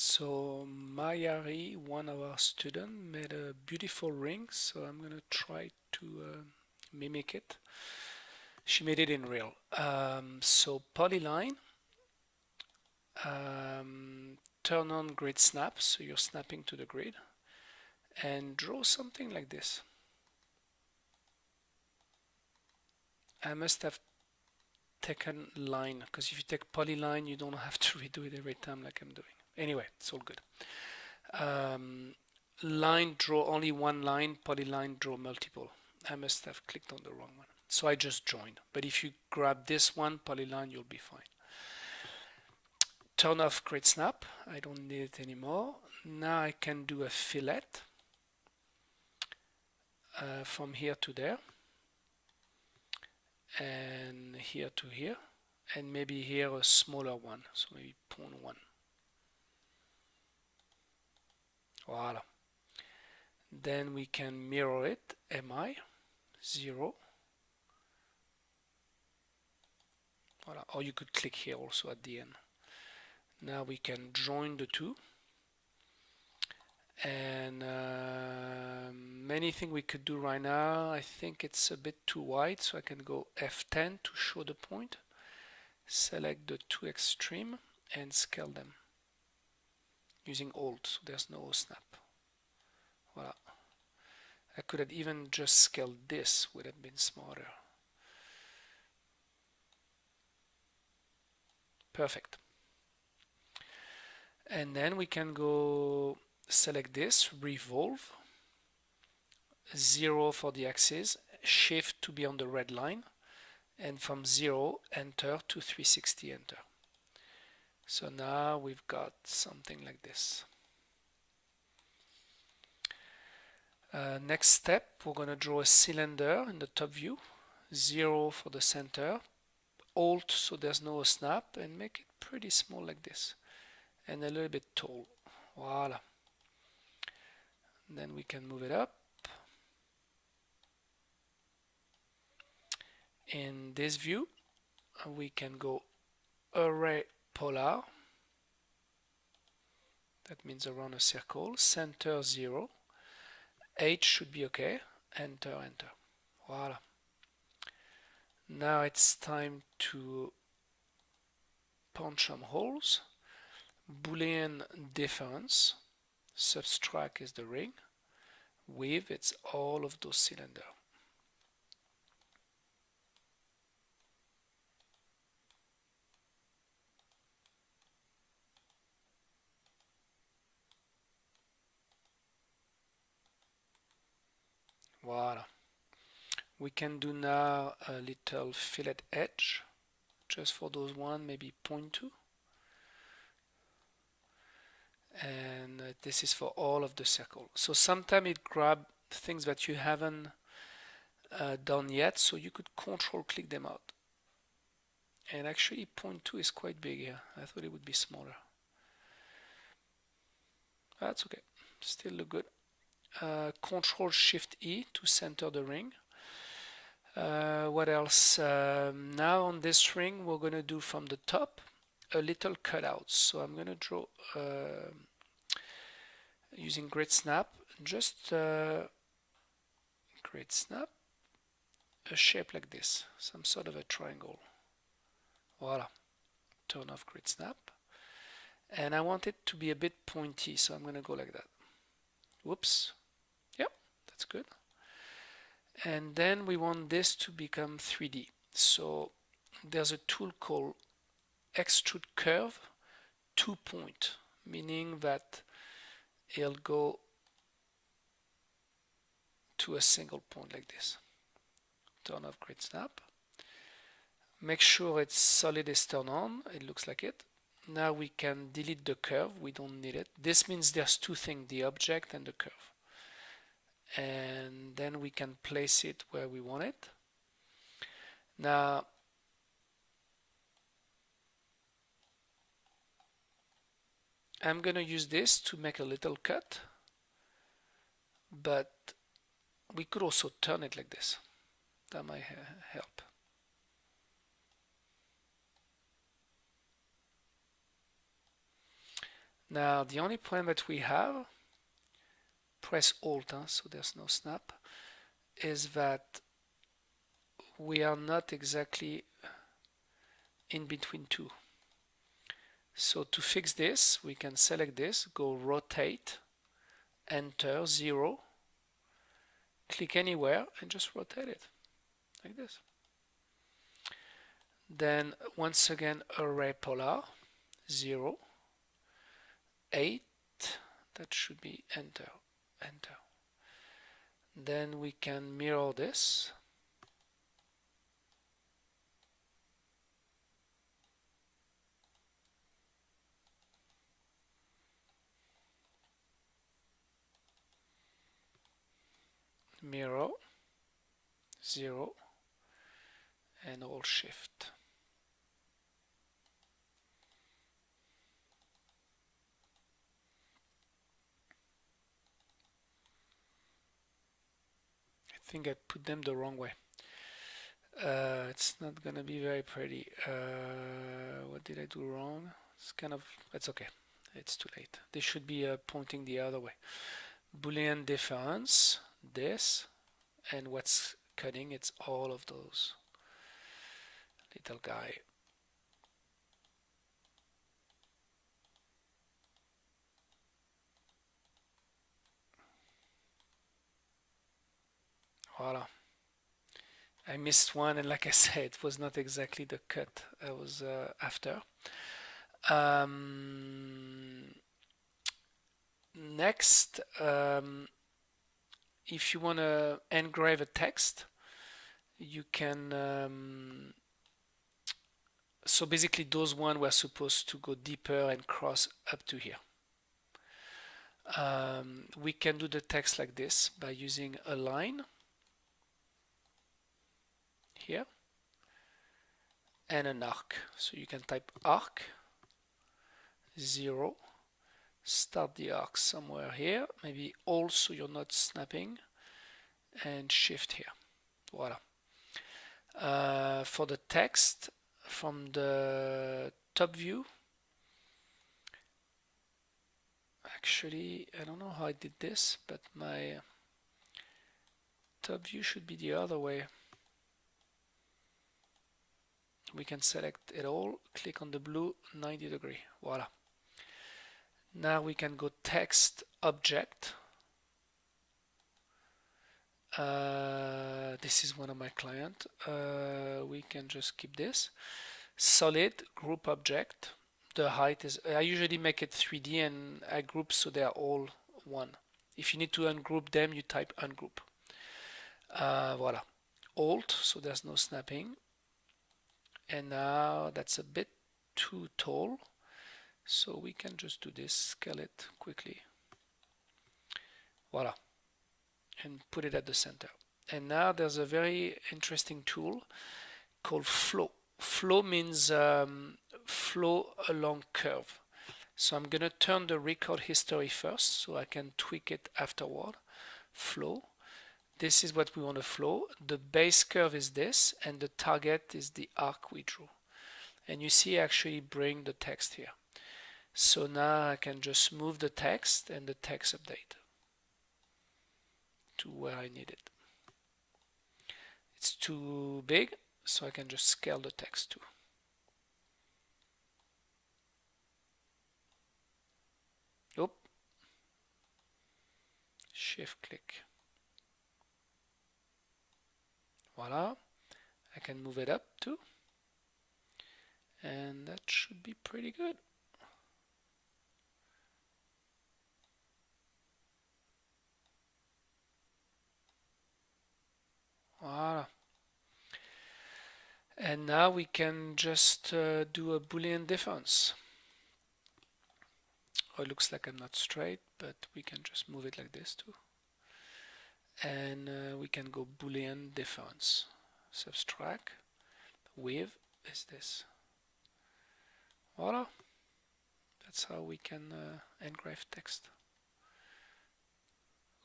So Mayari, one of our students, made a beautiful ring, so I'm gonna try to uh, mimic it. She made it in real. Um, so polyline, um, turn on grid snap, so you're snapping to the grid, and draw something like this. I must have taken line, because if you take polyline, you don't have to redo it every time like I'm doing. Anyway, it's all good. Um, line draw only one line, polyline draw multiple. I must have clicked on the wrong one. So I just joined. But if you grab this one, polyline, you'll be fine. Turn off grid snap. I don't need it anymore. Now I can do a fillet uh, from here to there and here to here and maybe here a smaller one so maybe 0.1 Voila. Then we can mirror it, mi, 0. Voila. Or you could click here also at the end. Now we can join the two. And uh, many things we could do right now. I think it's a bit too wide, so I can go F10 to show the point. Select the two extreme and scale them using alt so there's no snap. Voila I could have even just scaled this would have been smarter. Perfect. And then we can go select this revolve zero for the axis shift to be on the red line and from zero enter to 360 enter so now we've got something like this. Uh, next step, we're going to draw a cylinder in the top view, 0 for the center, Alt so there's no snap, and make it pretty small like this, and a little bit tall. Voila. then we can move it up. In this view, we can go array polar. That means around a circle. Center 0 H should be okay. Enter enter. Voila. Now it's time to punch some holes. Boolean difference. Subtract is the ring. With it's all of those cylinders Voila. We can do now a little fillet edge, just for those one, maybe 0.2. And uh, this is for all of the circle. So sometimes it grab things that you haven't uh, done yet, so you could control click them out. And actually 0.2 is quite big here. I thought it would be smaller. That's okay. Still look good uh, Control Shift E to center the ring. Uh, what else? Um, now on this ring, we're going to do from the top a little cutout. So I'm going to draw uh, using Grid Snap, just uh, Grid Snap, a shape like this, some sort of a triangle. Voila. Turn off Grid Snap. And I want it to be a bit pointy, so I'm going to go like that. Whoops that's good. And then we want this to become 3D so there's a tool called extrude curve two point meaning that it'll go to a single point like this. Turn off grid snap. Make sure it's solid is turned on. It looks like it. Now we can delete the curve. We don't need it. This means there's two things the object and the curve and then we can place it where we want it. Now I'm going to use this to make a little cut but we could also turn it like this that might help Now the only problem that we have, press Alt huh, so there's no snap, is that we are not exactly in between two. So to fix this, we can select this, go rotate, enter, zero, click anywhere and just rotate it like this. Then once again array polar, zero, eight, that should be enter, enter. Then we can mirror this mirror 0 and Alt shift think I put them the wrong way. Uh, it's not gonna be very pretty. Uh, what did I do wrong? It's kind of it's okay. It's too late. They should be uh, pointing the other way. Boolean difference this and what's cutting it's all of those. Little guy voila I missed one and like I said it was not exactly the cut I was uh, after. Um, next um, if you want to engrave a text you can um, so basically those one were supposed to go deeper and cross up to here. Um, we can do the text like this by using a line here. And an arc. So you can type arc 0 start the arc somewhere here. Maybe also you're not snapping. And shift here. Voila. Uh, for the text from the top view. Actually I don't know how I did this but my top view should be the other way we can select it all click on the blue 90 degree voila now we can go text object. Uh, this is one of my client. Uh, we can just keep this. Solid group object. The height is, I usually make it 3D and I group so they are all one. If you need to ungroup them, you type ungroup. Uh, voila. Alt, so there's no snapping. And now that's a bit too tall. So we can just do this, scale it quickly. Voila. And put it at the center. And now there's a very interesting tool called flow. Flow means um, flow along curve. So I'm going to turn the record history first so I can tweak it afterward. Flow. This is what we want to flow. The base curve is this and the target is the arc we drew. And you see actually bring the text here. So now I can just move the text and the text update to where I need it. It's too big, so I can just scale the text too. Oop. Shift click. Voila. I can move it up too. And that should be pretty good. Voila. And now we can just uh, do a boolean difference. Oh, it looks like I'm not straight, but we can just move it like this too. And uh, we can go boolean difference. Subtract with is this. Voila. That's how we can uh, engrave text.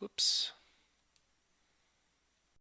Oops.